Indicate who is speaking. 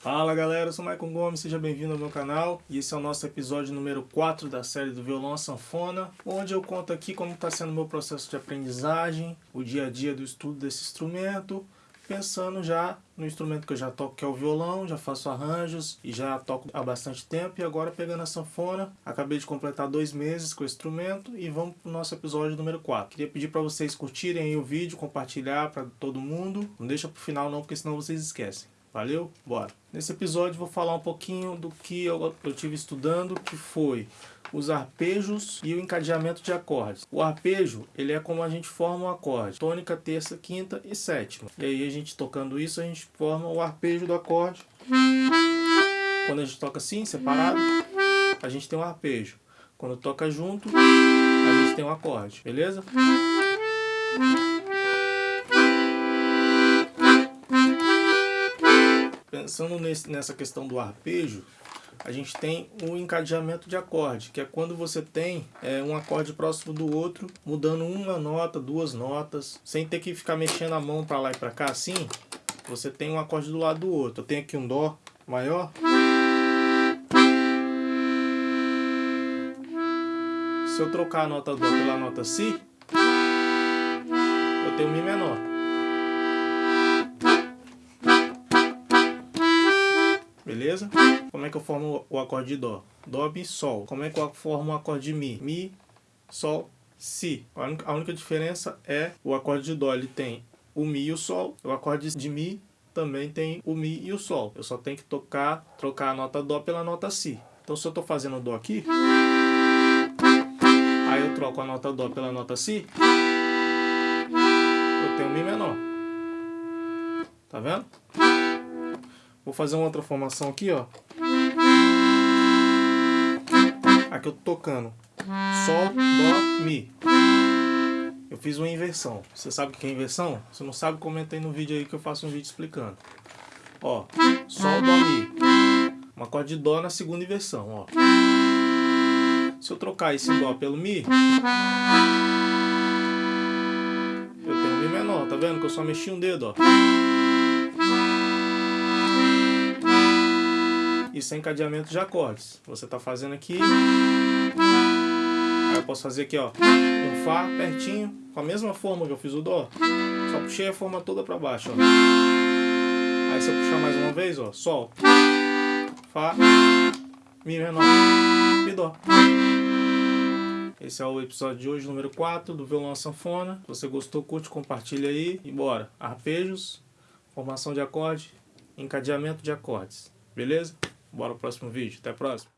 Speaker 1: Fala galera, eu sou Maicon Gomes, seja bem-vindo ao meu canal e esse é o nosso episódio número 4 da série do violão sanfona onde eu conto aqui como está sendo o meu processo de aprendizagem, o dia a dia do estudo desse instrumento pensando já no instrumento que eu já toco que é o violão, já faço arranjos e já toco há bastante tempo e agora pegando a sanfona, acabei de completar dois meses com o instrumento e vamos para o nosso episódio número 4. Queria pedir para vocês curtirem o vídeo, compartilhar para todo mundo, não deixa para o final não porque senão vocês esquecem. Valeu? Bora! Nesse episódio vou falar um pouquinho do que eu, eu tive estudando, que foi os arpejos e o encadeamento de acordes. O arpejo, ele é como a gente forma um acorde. Tônica, terça, quinta e sétima. E aí a gente tocando isso, a gente forma o arpejo do acorde. Quando a gente toca assim, separado, a gente tem um arpejo. Quando toca junto, a gente tem um acorde. Beleza? Pensando nesse, nessa questão do arpejo, a gente tem o encadeamento de acorde, que é quando você tem é, um acorde próximo do outro, mudando uma nota, duas notas, sem ter que ficar mexendo a mão para lá e para cá assim, você tem um acorde do lado do outro. Eu tenho aqui um Dó maior. Se eu trocar a nota Dó pela nota Si, eu tenho Mi menor. Beleza? Como é que eu formo o acorde de Dó? Dó, Mi, Sol. Como é que eu formo o acorde de Mi? Mi, Sol, Si. A única diferença é o acorde de Dó, ele tem o Mi e o Sol. O acorde de Mi também tem o Mi e o Sol. Eu só tenho que tocar, trocar a nota Dó pela nota Si. Então se eu estou fazendo Dó aqui, aí eu troco a nota Dó pela nota Si, eu tenho Mi menor. Tá vendo? Vou fazer uma outra formação aqui, ó. Aqui eu tô tocando Sol, Dó, Mi. Eu fiz uma inversão. Você sabe o que é inversão? Se não sabe, comenta aí no vídeo aí que eu faço um vídeo explicando. Ó, Sol, Dó, Mi. Um acorde de Dó na segunda inversão, ó. Se eu trocar esse Dó pelo Mi, eu tenho um Mi menor, tá vendo? Que eu só mexi um dedo, ó. Isso é encadeamento de acordes. Você está fazendo aqui. Aí eu posso fazer aqui, ó. Um Fá pertinho, com a mesma forma que eu fiz o Dó. Só puxei a forma toda para baixo, ó. Aí se eu puxar mais uma vez, ó. Sol. Fá. Mi menor. E Dó. Esse é o episódio de hoje, número 4, do violão sanfona. Se você gostou, curte, compartilha aí e bora. Arpejos, formação de acorde, encadeamento de acordes. Beleza? Bora pro próximo vídeo. Até a próxima.